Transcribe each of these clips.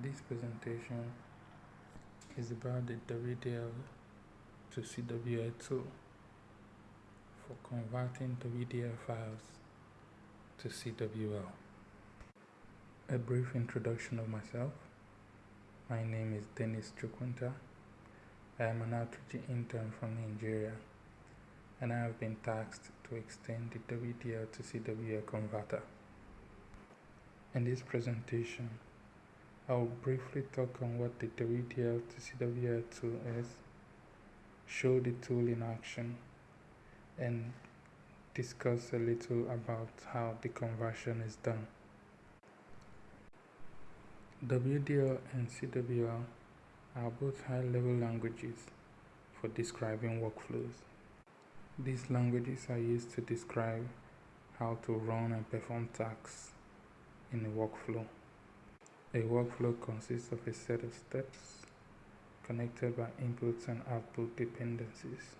This presentation is about the WDL to CWL tool for converting WDL files to CWL. A brief introduction of myself. My name is Dennis Chukwunta. I am an outreach intern from Nigeria and I have been tasked to extend the WDL to CWL converter. In this presentation, I will briefly talk on what the WDL to CWL tool is, show the tool in action, and discuss a little about how the conversion is done. WDL and CWL are both high-level languages for describing workflows. These languages are used to describe how to run and perform tasks in a workflow. A workflow consists of a set of steps connected by inputs and output dependencies.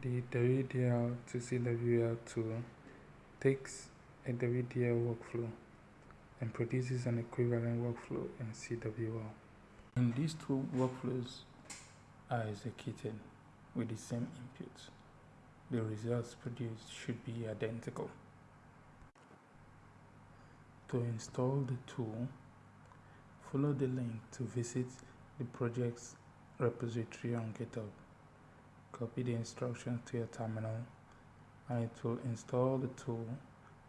The WDL to CWL tool takes a WDL workflow and produces an equivalent workflow in CWL. And these two workflows are executed with the same inputs. The results produced should be identical. To install the tool, follow the link to visit the project's repository on GitHub. Copy the instructions to your terminal and it will install the tool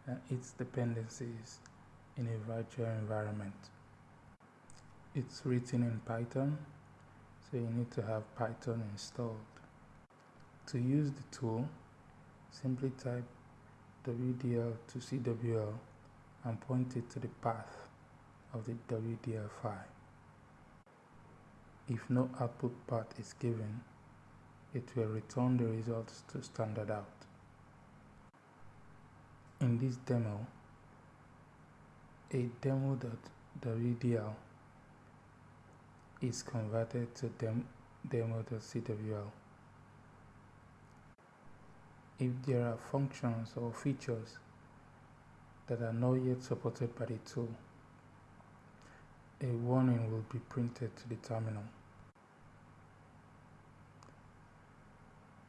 and its dependencies in a virtual environment. It's written in Python, so you need to have Python installed. To use the tool, simply type WDL to CWL and point it to the path of the WDL file. If no output path is given, it will return the results to standard out. In this demo, a demo.wdl is converted to dem demo.cwl. If there are functions or features that are not yet supported by the tool, a warning will be printed to the terminal.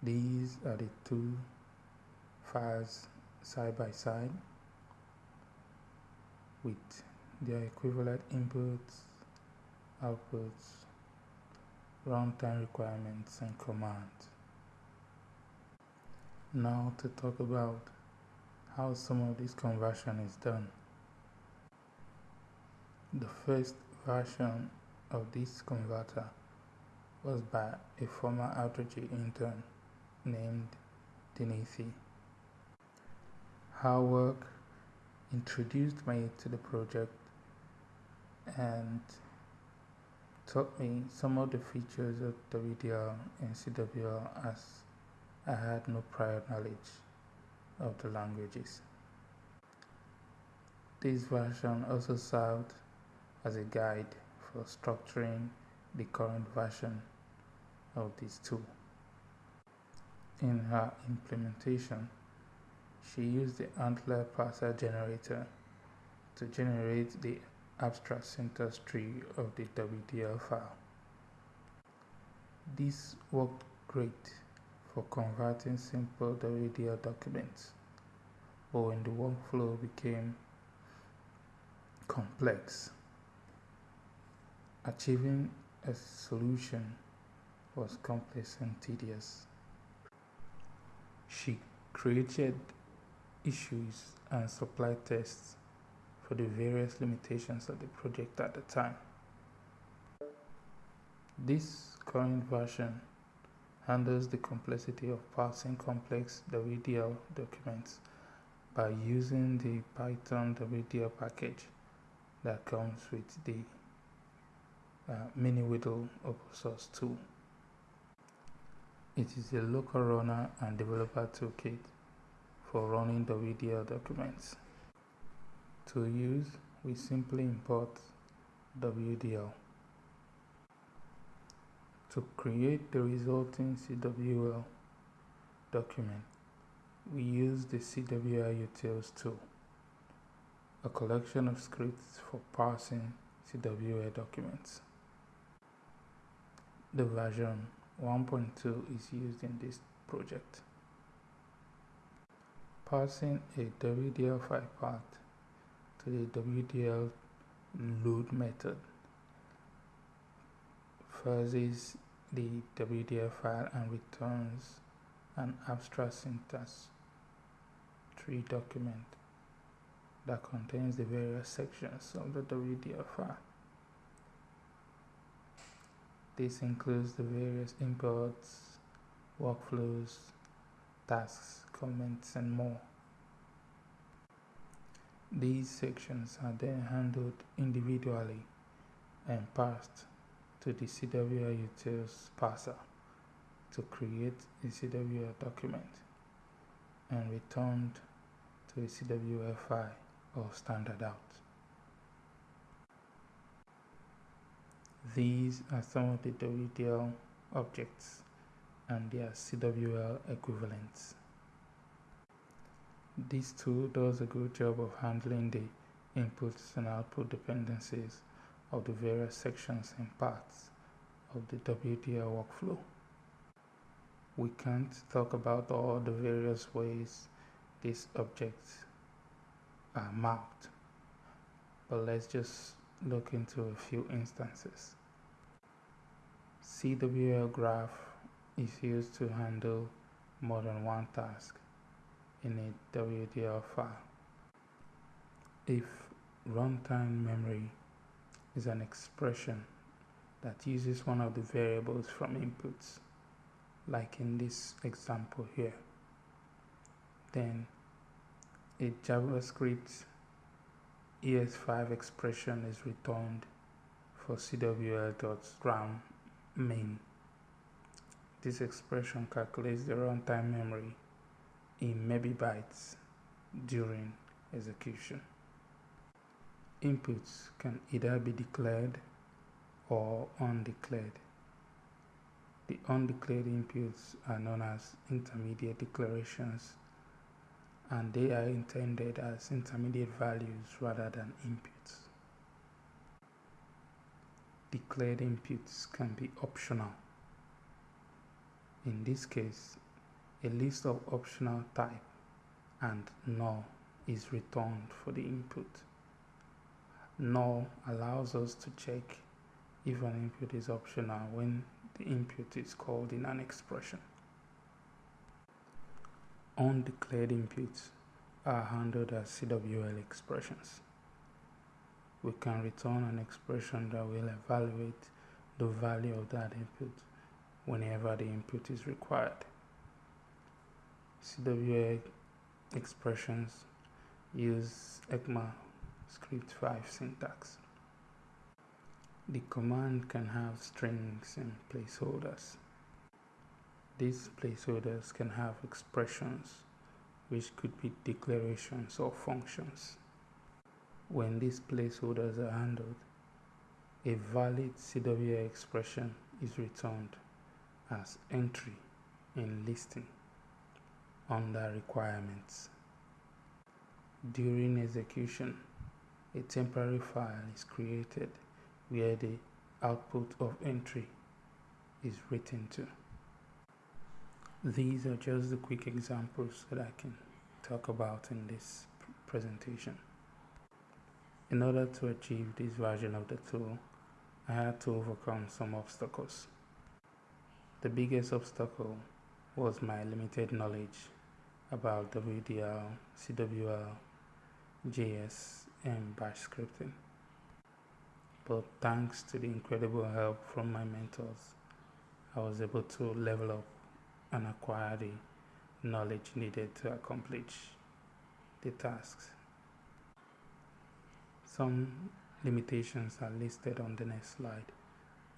These are the two files side by side with their equivalent inputs, outputs, runtime requirements and commands. Now to talk about how some of this conversion is done. The first version of this converter was by a former Outreach intern named Denisi. Her work introduced me to the project and taught me some of the features of WDL and CWL as I had no prior knowledge of the languages. This version also served as a guide for structuring the current version of this tool. In her implementation, she used the ANTLR parser generator to generate the abstract syntax tree of the WDL file. This worked great for converting simple WDL documents, but when the workflow became complex, Achieving a solution was complex and tedious. She created issues and supply tests for the various limitations of the project at the time. This current version handles the complexity of parsing complex WDL documents by using the Python WDL package that comes with the uh, miniwdl open source tool. It is a local runner and developer toolkit for running WDL documents. To use, we simply import WDL. To create the resulting CWL document, we use the CWL utils tool, a collection of scripts for parsing CWL documents. The version 1.2 is used in this project. Passing a WDL5 path to the WDL load method fuzzes the WDL file and returns an abstract syntax tree document that contains the various sections of the WDL file. This includes the various imports, workflows, tasks, comments, and more. These sections are then handled individually and passed to the CWL utils parser to create a CWL document and returned to a CWL file or standard out. These are some of the WDL objects and their CWL equivalents. This tool does a good job of handling the inputs and output dependencies of the various sections and parts of the WDL workflow. We can't talk about all the various ways these objects are mapped, but let's just look into a few instances. CWL graph is used to handle more than one task in a WDL file. If runtime memory is an expression that uses one of the variables from inputs, like in this example here, then a JavaScript ES5 expression is returned for cwl.gram main. This expression calculates the runtime memory in megabytes during execution. Inputs can either be declared or undeclared. The undeclared inputs are known as intermediate declarations and they are intended as intermediate values rather than inputs. Declared inputs can be optional. In this case, a list of optional type and null is returned for the input. Null allows us to check if an input is optional when the input is called in an expression. Undeclared inputs are handled as CWL expressions. We can return an expression that will evaluate the value of that input whenever the input is required. CWL expressions use ECMAScript 5 syntax. The command can have strings and placeholders. These placeholders can have expressions which could be declarations or functions. When these placeholders are handled, a valid CWL expression is returned as entry in listing under requirements. During execution, a temporary file is created where the output of entry is written to. These are just the quick examples that I can talk about in this presentation. In order to achieve this version of the tool, I had to overcome some obstacles. The biggest obstacle was my limited knowledge about WDL, CWL, JS, and Bash scripting. But thanks to the incredible help from my mentors, I was able to level up and acquire the knowledge needed to accomplish the tasks. Some limitations are listed on the next slide,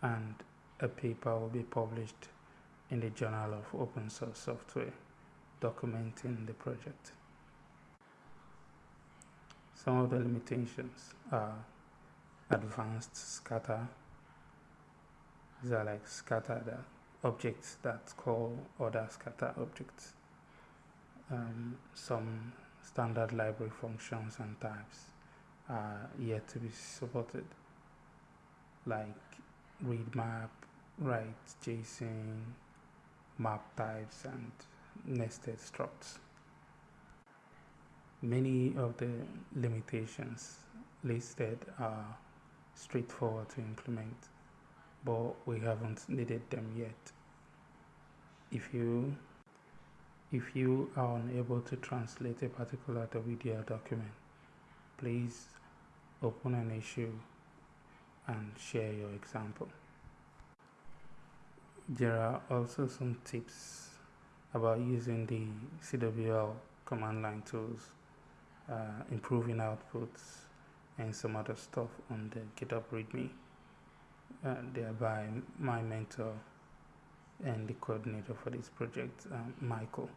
and a paper will be published in the Journal of Open Source Software documenting the project. Some of the limitations are advanced scatter. These are like scattered uh, objects that call other scatter objects. Um, some standard library functions and types are yet to be supported like read map, write JSON, map types, and nested structs. Many of the limitations listed are straightforward to implement, but we haven't needed them yet. If you if you are unable to translate a particular WDL document, please open an issue and share your example. There are also some tips about using the CWL command line tools, uh, improving outputs, and some other stuff on the GitHub README. Uh, thereby, my mentor and the coordinator for this project, um, Michael.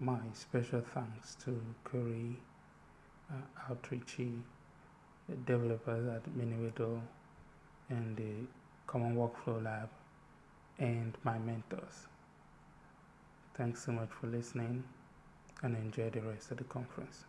My special thanks to Curry, uh, Outreachy, developers at miniwdl, and the Common Workflow Lab, and my mentors. Thanks so much for listening and enjoy the rest of the conference.